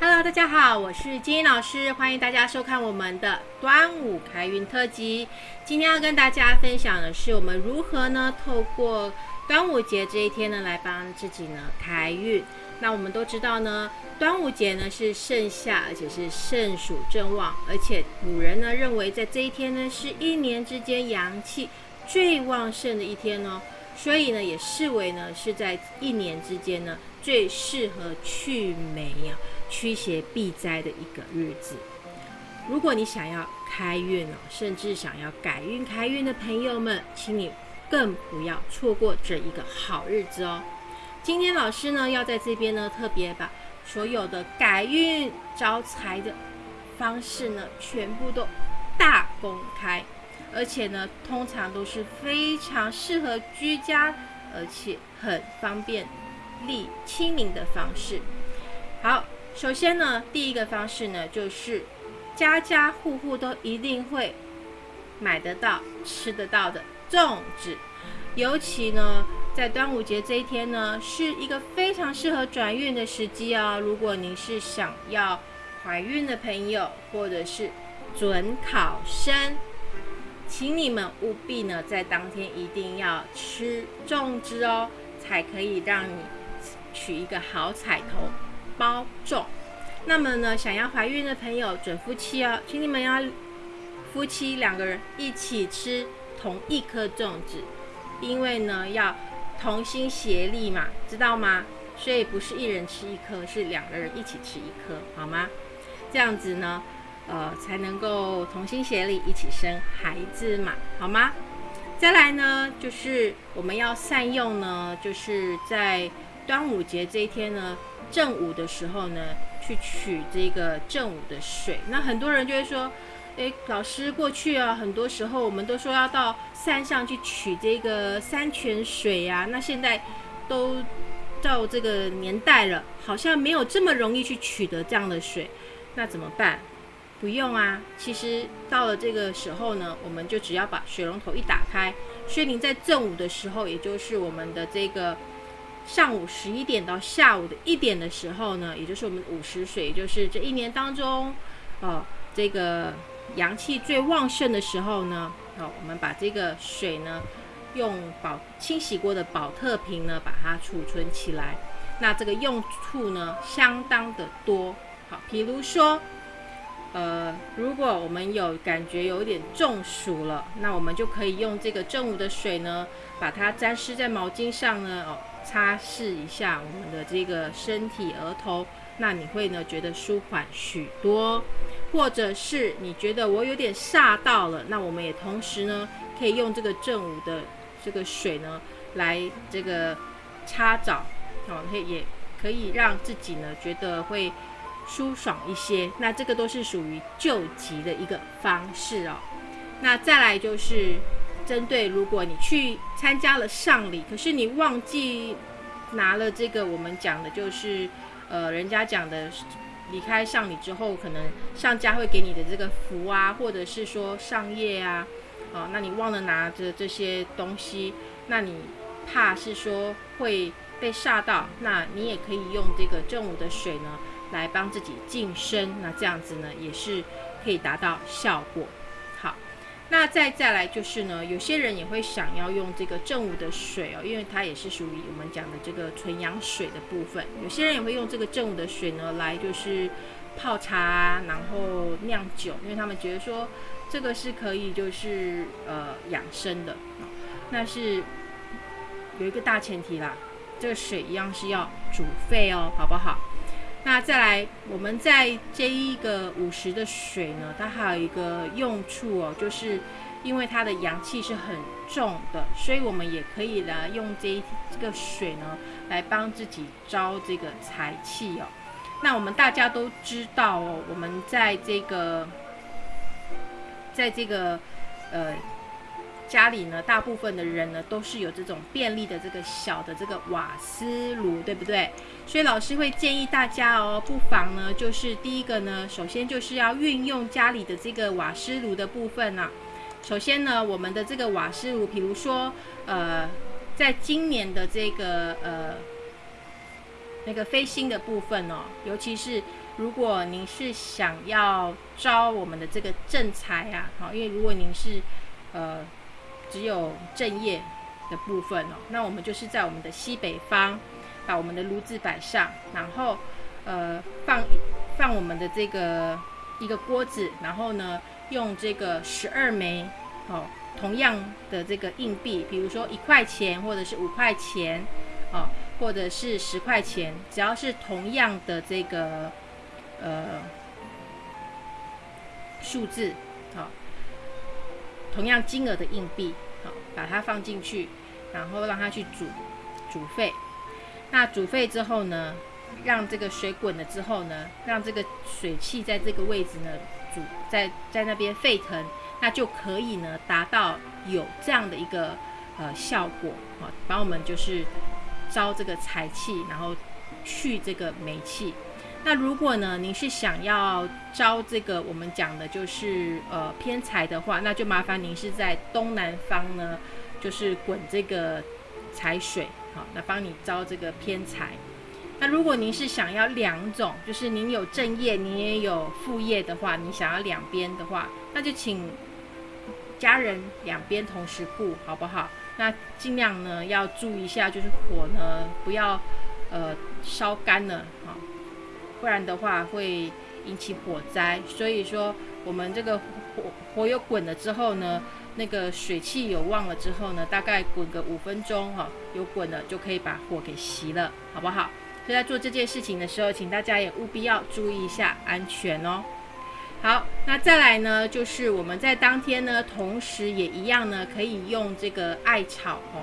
Hello，大家好，我是金英老师，欢迎大家收看我们的端午开运特辑。今天要跟大家分享的是，我们如何呢，透过端午节这一天呢，来帮自己呢开运。那我们都知道呢，端午节呢是盛夏，而且是盛暑正旺，而且古人呢认为在这一天呢，是一年之间阳气最旺盛的一天哦，所以呢，也视为呢是在一年之间呢最适合去霉啊。驱邪避灾的一个日子。如果你想要开运哦，甚至想要改运开运的朋友们，请你更不要错过这一个好日子哦。今天老师呢要在这边呢特别把所有的改运招财的方式呢全部都大公开，而且呢通常都是非常适合居家，而且很方便、利亲民的方式。好。首先呢，第一个方式呢，就是家家户户都一定会买得到、吃得到的粽子。尤其呢，在端午节这一天呢，是一个非常适合转运的时机哦。如果您是想要怀孕的朋友，或者是准考生，请你们务必呢，在当天一定要吃粽子哦，才可以让你取一个好彩头。包粽，那么呢，想要怀孕的朋友，准夫妻哦，请你们要夫妻两个人一起吃同一颗粽子，因为呢要同心协力嘛，知道吗？所以不是一人吃一颗，是两个人一起吃一颗，好吗？这样子呢，呃，才能够同心协力一起生孩子嘛，好吗？再来呢，就是我们要善用呢，就是在端午节这一天呢。正午的时候呢，去取这个正午的水。那很多人就会说，诶，老师过去啊，很多时候我们都说要到山上去取这个山泉水呀。那现在都到这个年代了，好像没有这么容易去取得这样的水，那怎么办？不用啊，其实到了这个时候呢，我们就只要把水龙头一打开，所以您在正午的时候，也就是我们的这个。上午十一点到下午的一点的时候呢，也就是我们午时水，就是这一年当中，哦，这个阳气最旺盛的时候呢，哦，我们把这个水呢，用保清洗过的保特瓶呢，把它储存起来。那这个用处呢，相当的多。好，比如说，呃，如果我们有感觉有点中暑了，那我们就可以用这个正午的水呢，把它沾湿在毛巾上呢，哦。擦拭一下我们的这个身体、额头，那你会呢觉得舒缓许多，或者是你觉得我有点煞到了，那我们也同时呢可以用这个正午的这个水呢来这个擦澡，哦，可以也可以让自己呢觉得会舒爽一些。那这个都是属于救急的一个方式哦。那再来就是。针对如果你去参加了丧礼，可是你忘记拿了这个，我们讲的就是，呃，人家讲的离开丧礼之后，可能上家会给你的这个福啊，或者是说上业啊，哦，那你忘了拿着这些东西，那你怕是说会被煞到，那你也可以用这个正午的水呢，来帮自己净身，那这样子呢，也是可以达到效果。好那再再来就是呢，有些人也会想要用这个正午的水哦，因为它也是属于我们讲的这个纯阳水的部分。有些人也会用这个正午的水呢来就是泡茶，然后酿酒，因为他们觉得说这个是可以就是呃养生的。那是有一个大前提啦，这个水一样是要煮沸哦，好不好？那再来，我们在这一个五十的水呢，它还有一个用处哦，就是因为它的阳气是很重的，所以我们也可以来用这一这个水呢，来帮自己招这个财气哦。那我们大家都知道哦，我们在这个，在这个，呃。家里呢，大部分的人呢都是有这种便利的这个小的这个瓦斯炉，对不对？所以老师会建议大家哦，不妨呢，就是第一个呢，首先就是要运用家里的这个瓦斯炉的部分呢。首先呢，我们的这个瓦斯炉，比如说，呃，在今年的这个呃那个飞星的部分哦，尤其是如果您是想要招我们的这个正财啊，好，因为如果您是呃只有正业的部分哦，那我们就是在我们的西北方把我们的炉子摆上，然后呃放放我们的这个一个锅子，然后呢用这个十二枚哦同样的这个硬币，比如说一块钱或者是五块钱哦。或者是十块钱，只要是同样的这个呃数字，同样金额的硬币，好，把它放进去，然后让它去煮煮沸。那煮沸之后呢，让这个水滚了之后呢，让这个水汽在这个位置呢煮在在那边沸腾，那就可以呢达到有这样的一个呃效果，好，帮我们就是。招这个财气，然后去这个霉气。那如果呢，您是想要招这个我们讲的就是呃偏财的话，那就麻烦您是在东南方呢，就是滚这个财水，好，那帮你招这个偏财。那如果您是想要两种，就是您有正业，您也有副业的话，你想要两边的话，那就请家人两边同时顾，好不好？那尽量呢要注意一下，就是火呢不要呃烧干了，不然的话会引起火灾。所以说我们这个火火有滚了之后呢，那个水汽有旺了之后呢，大概滚个五分钟哈，有滚了就可以把火给熄了，好不好？所以在做这件事情的时候，请大家也务必要注意一下安全哦。好，那再来呢，就是我们在当天呢，同时也一样呢，可以用这个艾草哦，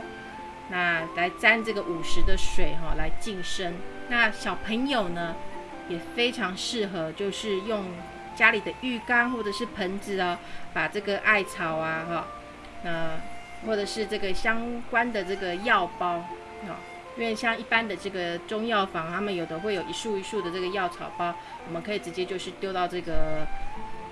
那来沾这个午时的水哈，来净身。那小朋友呢，也非常适合，就是用家里的浴缸或者是盆子哦，把这个艾草啊哈，那或者是这个相关的这个药包啊，因为像一般的这个中药房，他们有的会有一束一束的这个药草包，我们可以直接就是丢到这个。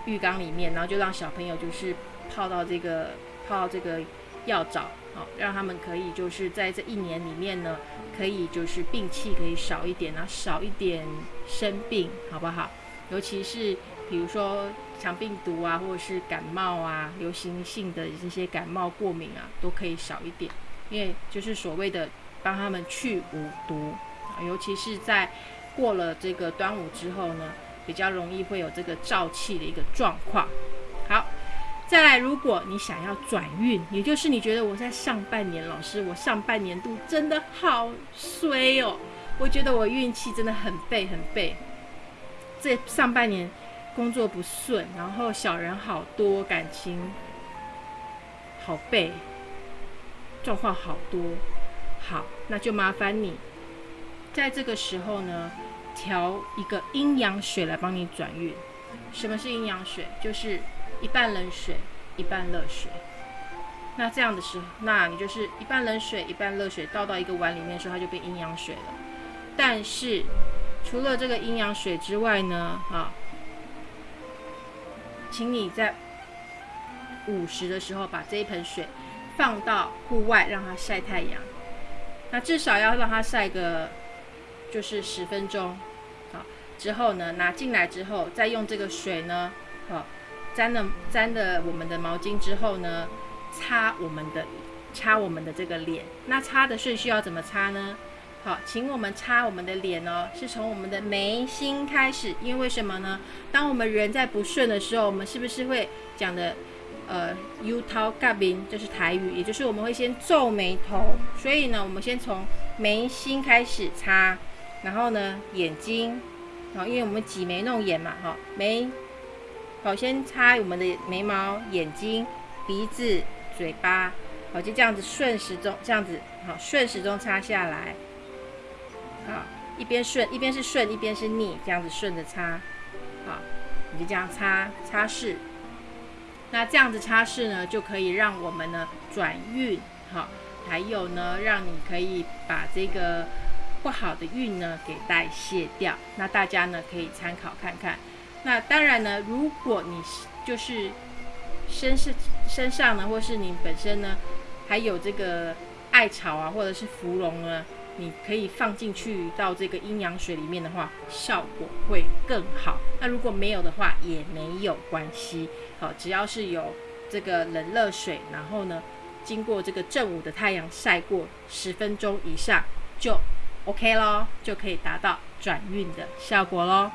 浴缸里面，然后就让小朋友就是泡到这个泡这个药澡，好，让他们可以就是在这一年里面呢，可以就是病气可以少一点啊，少一点生病，好不好？尤其是比如说肠病毒啊，或者是感冒啊，流行性的这些感冒过敏啊，都可以少一点，因为就是所谓的帮他们去五毒啊，尤其是在过了这个端午之后呢。比较容易会有这个燥气的一个状况。好，再来，如果你想要转运，也就是你觉得我在上半年，老师，我上半年度真的好衰哦，我觉得我运气真的很背很背。这上半年工作不顺，然后小人好多，感情好背，状况好多。好，那就麻烦你在这个时候呢。调一个阴阳水来帮你转运。什么是阴阳水？就是一半冷水，一半热水。那这样的时候，那你就是一半冷水，一半热水倒到一个碗里面的时候，它就变阴阳水了。但是除了这个阴阳水之外呢，哈，请你在午时的时候把这一盆水放到户外，让它晒太阳。那至少要让它晒个。就是十分钟，好之后呢，拿进来之后，再用这个水呢，好沾了沾了我们的毛巾之后呢，擦我们的擦我们的这个脸。那擦的顺序要怎么擦呢？好，请我们擦我们的脸哦，是从我们的眉心开始。因为什么呢？当我们人在不顺的时候，我们是不是会讲的呃，u 涛嘎宾，这是台语，也就是我们会先皱眉头。所以呢，我们先从眉心开始擦。然后呢，眼睛，好，因为我们挤眉弄眼嘛，哈，眉，好，先擦我们的眉毛、眼睛、鼻子、嘴巴，好，就这样子顺时钟，这样子，好，顺时钟擦下来，好，一边顺，一边是顺，一边是逆，这样子顺着擦，好，你就这样擦擦拭，那这样子擦拭呢，就可以让我们呢转运，好，还有呢，让你可以把这个。不好的运呢，给代谢掉。那大家呢可以参考看看。那当然呢，如果你就是身是身上呢，或是你本身呢，还有这个艾草啊，或者是芙蓉呢，你可以放进去到这个阴阳水里面的话，效果会更好。那如果没有的话，也没有关系。好，只要是有这个冷热水，然后呢，经过这个正午的太阳晒过十分钟以上，就 OK 咯，就可以达到转运的效果咯。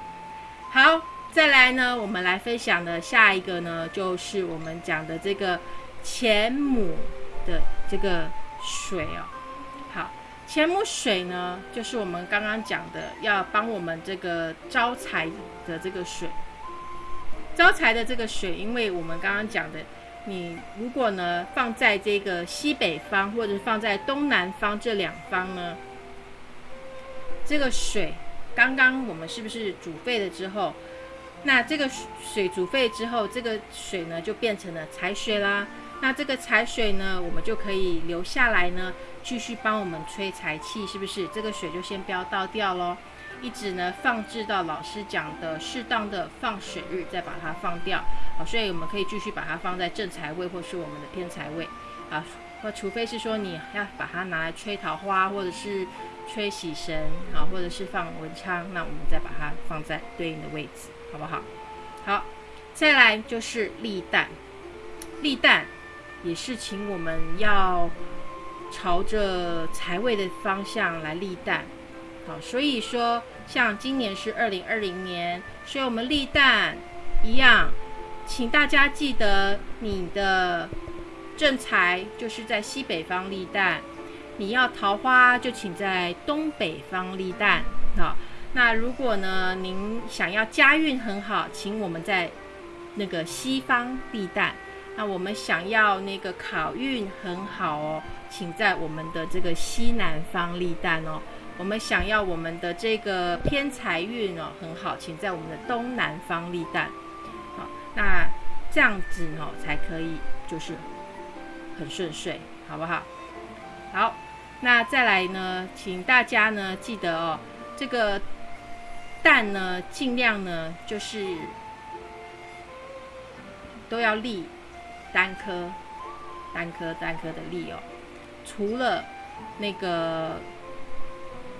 好，再来呢，我们来分享的下一个呢，就是我们讲的这个前母的这个水哦。好，前母水呢，就是我们刚刚讲的，要帮我们这个招财的这个水。招财的这个水，因为我们刚刚讲的，你如果呢放在这个西北方或者放在东南方这两方呢，这个水刚刚我们是不是煮沸了之后，那这个水煮沸之后，这个水呢就变成了财水啦。那这个财水呢，我们就可以留下来呢，继续帮我们吹财气，是不是？这个水就先不要倒掉喽，一直呢放置到老师讲的适当的放水日，再把它放掉。好，所以我们可以继续把它放在正财位或是我们的偏财位。啊，那除非是说你要把它拿来吹桃花，或者是吹喜神，好，或者是放文昌，那我们再把它放在对应的位置，好不好？好，再来就是立蛋，立蛋。也是请我们要朝着财位的方向来立蛋，好，所以说像今年是二零二零年，所以我们立蛋一样，请大家记得你的正财就是在西北方立蛋，你要桃花就请在东北方立蛋，好，那如果呢您想要家运很好，请我们在那个西方立蛋。那我们想要那个考运很好哦，请在我们的这个西南方立蛋哦。我们想要我们的这个偏财运哦很好，请在我们的东南方立蛋。好，那这样子哦才可以，就是很顺遂，好不好？好，那再来呢，请大家呢记得哦，这个蛋呢尽量呢就是都要立。单颗、单颗、单颗的立哦，除了那个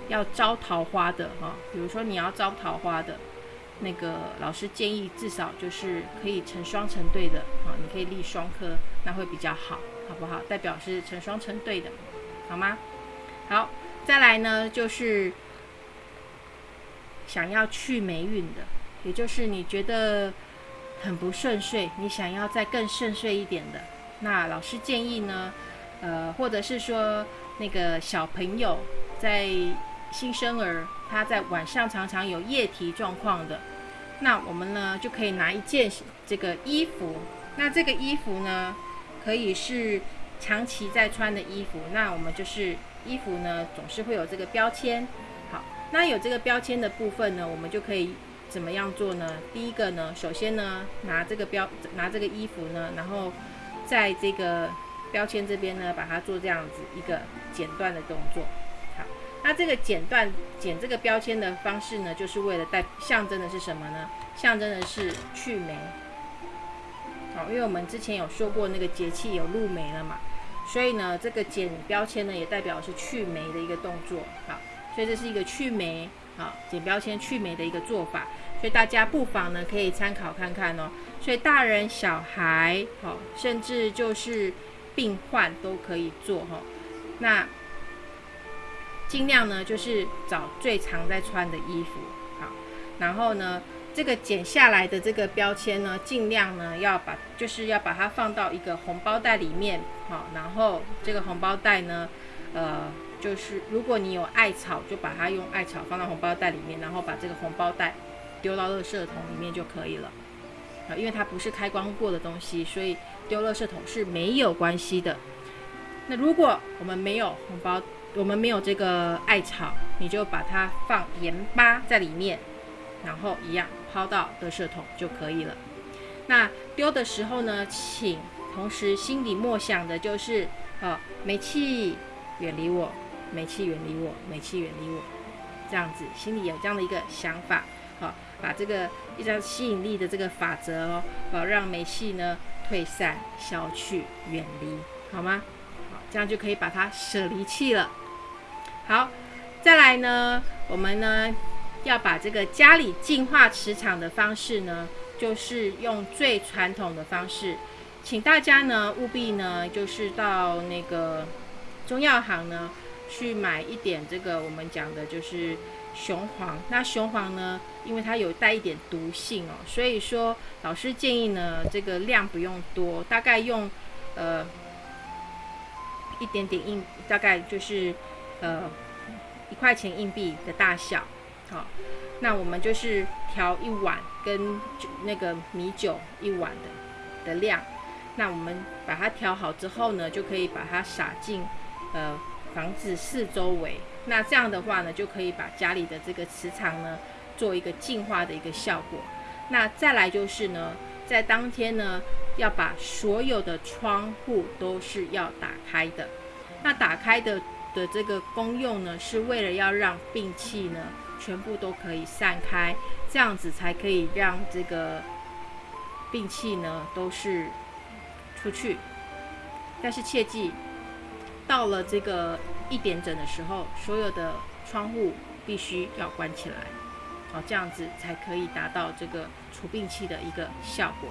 要招桃花的哈，比如说你要招桃花的，那个老师建议至少就是可以成双成对的啊，你可以立双颗，那会比较好，好不好？代表是成双成对的，好吗？好，再来呢就是想要去霉运的，也就是你觉得。很不顺遂，你想要再更顺遂一点的，那老师建议呢，呃，或者是说那个小朋友在新生儿，他在晚上常常有夜啼状况的，那我们呢就可以拿一件这个衣服，那这个衣服呢可以是长期在穿的衣服，那我们就是衣服呢总是会有这个标签，那有这个标签的部分呢，我们就可以。怎么样做呢？第一个呢，首先呢，拿这个标，拿这个衣服呢，然后在这个标签这边呢，把它做这样子一个剪断的动作。好，那这个剪断剪这个标签的方式呢，就是为了代象征的是什么呢？象征的是去霉。好，因为我们之前有说过那个节气有入霉了嘛，所以呢，这个剪标签呢，也代表是去霉的一个动作。好，所以这是一个去霉。好，剪标签去霉的一个做法，所以大家不妨呢可以参考看看哦。所以大人、小孩，好，甚至就是病患都可以做哈。那尽量呢就是找最常在穿的衣服，好，然后呢这个剪下来的这个标签呢，尽量呢要把就是要把它放到一个红包袋里面，好，然后这个红包袋呢，呃。就是如果你有艾草，就把它用艾草放到红包袋里面，然后把这个红包袋丢到垃圾桶里面就可以了。啊，因为它不是开光过的东西，所以丢垃圾桶是没有关系的。那如果我们没有红包，我们没有这个艾草，你就把它放盐巴在里面，然后一样抛到垃圾桶就可以了。那丢的时候呢，请同时心里默想的就是，啊，煤气远离我。煤气远离我，煤气远离我，这样子心里有这样的一个想法，好，把这个一张吸引力的这个法则哦，好让煤气呢退散、消去、远离，好吗？好，这样就可以把它舍离气了。好，再来呢，我们呢要把这个家里净化磁场的方式呢，就是用最传统的方式，请大家呢务必呢就是到那个中药行呢去买一点这个我们讲的就是雄黄。那雄黄呢，因为它有带一点毒性哦，所以说老师建议呢这个量不用多，大概用呃一点点硬，大概就是呃。一块钱硬币的大小，好，那我们就是调一碗跟那个米酒一碗的的量，那我们把它调好之后呢，就可以把它撒进呃房子四周围，那这样的话呢，就可以把家里的这个磁场呢做一个净化的一个效果。那再来就是呢，在当天呢，要把所有的窗户都是要打开的，那打开的。的这个功用呢，是为了要让病气呢全部都可以散开，这样子才可以让这个病气呢都是出去。但是切记，到了这个一点整的时候，所有的窗户必须要关起来，好，这样子才可以达到这个除病气的一个效果。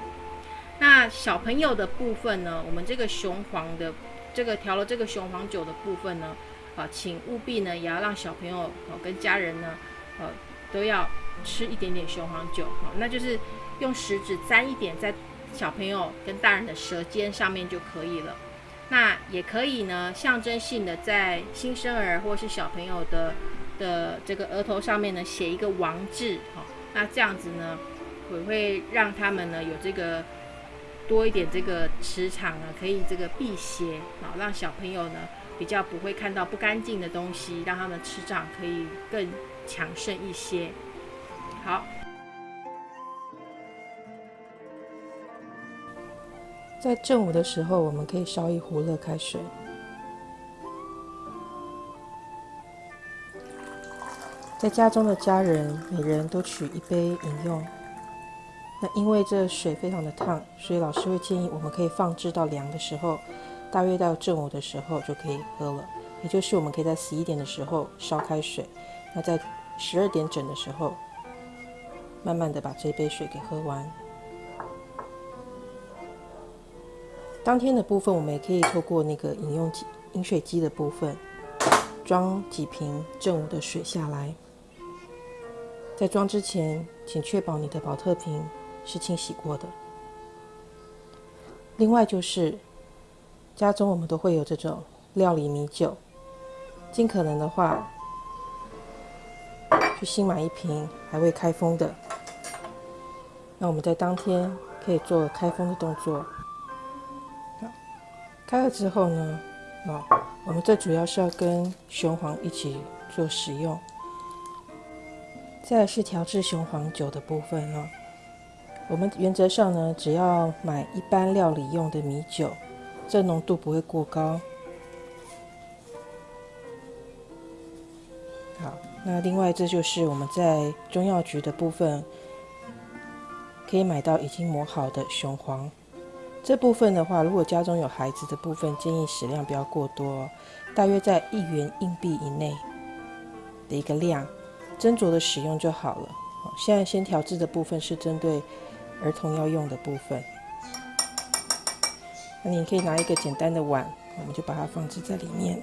那小朋友的部分呢，我们这个雄黄的这个调了这个雄黄酒的部分呢。啊，请务必呢，也要让小朋友哦跟家人呢，呃，都要吃一点点雄黄酒，好，那就是用食指沾一点在小朋友跟大人的舌尖上面就可以了。那也可以呢，象征性的在新生儿或是小朋友的的这个额头上面呢写一个王字，好，那这样子呢，也会让他们呢有这个多一点这个磁场呢，可以这个辟邪，好，让小朋友呢。比较不会看到不干净的东西，让他们磁场可以更强盛一些。好，在正午的时候，我们可以烧一壶热开水，在家中的家人每人都取一杯饮用。那因为这水非常的烫，所以老师会建议我们可以放置到凉的时候。大约到正午的时候就可以喝了，也就是我们可以在十一点的时候烧开水，那在十二点整的时候，慢慢的把这杯水给喝完。当天的部分，我们也可以透过那个饮用饮水机的部分，装几瓶正午的水下来。在装之前，请确保你的保特瓶是清洗过的。另外就是。家中我们都会有这种料理米酒，尽可能的话，去新买一瓶还未开封的。那我们在当天可以做开封的动作。开了之后呢，哦，我们这主要是要跟雄黄一起做使用。再是调制雄黄酒的部分哦，我们原则上呢，只要买一般料理用的米酒。这浓度不会过高。好，那另外这就是我们在中药局的部分可以买到已经磨好的雄黄。这部分的话，如果家中有孩子的部分，建议食量不要过多，大约在一元硬币以内的一个量，斟酌的使用就好了。现在先调制的部分是针对儿童要用的部分。那你可以拿一个简单的碗，我们就把它放置在里面。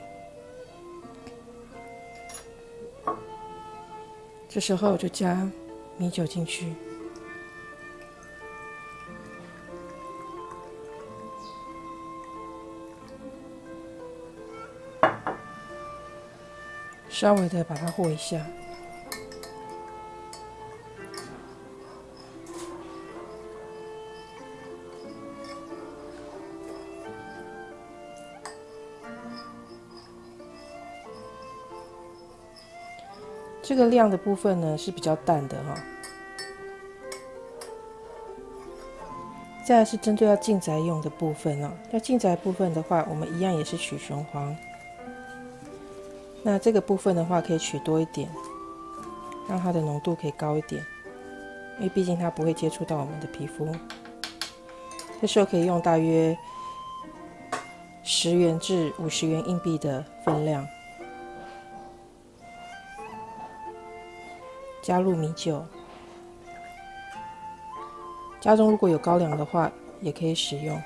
这时候就加米酒进去，稍微的把它和一下。这个量的部分呢是比较淡的哈。再来是针对要进宅用的部分哦，要进宅部分的话，我们一样也是取雄黄。那这个部分的话，可以取多一点，让它的浓度可以高一点，因为毕竟它不会接触到我们的皮肤。这时候可以用大约十元至五十元硬币的分量。加入米酒。家中如果有高粱的话，也可以使用。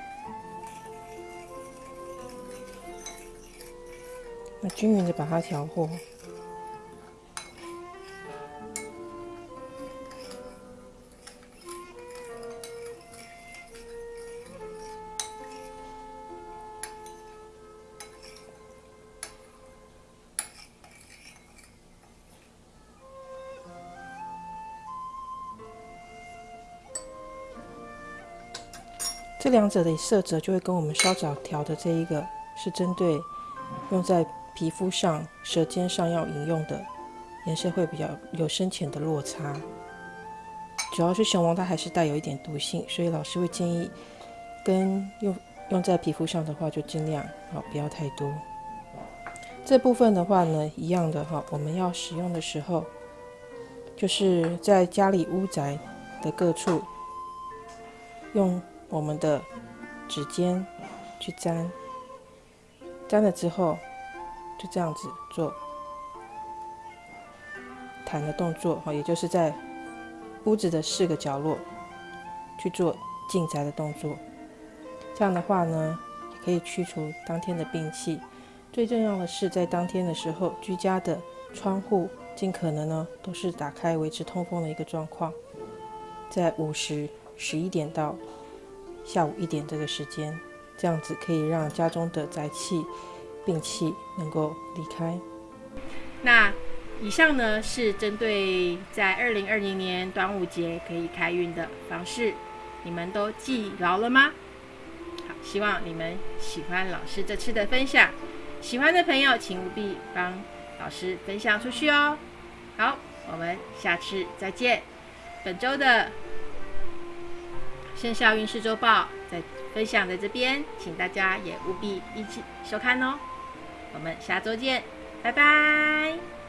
那均匀的把它调和。这两者的色泽就会跟我们稍早调的这一个是针对用在皮肤上、舌尖上要饮用的颜色会比较有深浅的落差。主要是雄黄它还是带有一点毒性，所以老师会建议跟用用在皮肤上的话就尽量好不要太多。这部分的话呢，一样的哈，我们要使用的时候，就是在家里屋宅的各处用。我们的指尖去沾，沾了之后，就这样子做弹的动作，哈，也就是在屋子的四个角落去做进宅的动作。这样的话呢，也可以去除当天的病气。最重要的是，在当天的时候，居家的窗户尽可能呢都是打开，维持通风的一个状况。在午时十一点到。下午一点这个时间，这样子可以让家中的宅气、病气能够离开。那以上呢是针对在二零二零年端午节可以开运的方式，你们都记牢了吗？好，希望你们喜欢老师这次的分享。喜欢的朋友请务必帮老师分享出去哦。好，我们下次再见。本周的。生肖运势周报在分享在这边，请大家也务必一起收看哦。我们下周见，拜拜。